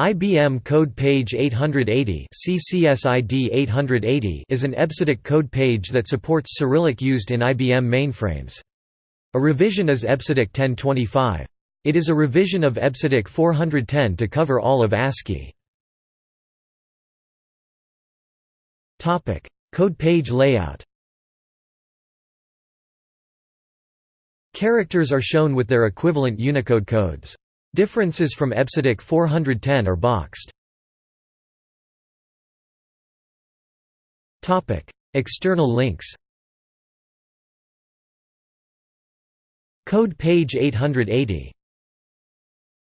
IBM Code Page 880 CCSID 880 is an EBCDIC code page that supports Cyrillic used in IBM mainframes. A revision is EBCDIC 1025. It is a revision of EBCDIC 410 to cover all of ASCII. Code page layout Characters are shown with their equivalent Unicode codes. Differences from EBCDIC 410 are boxed. External links Code page 880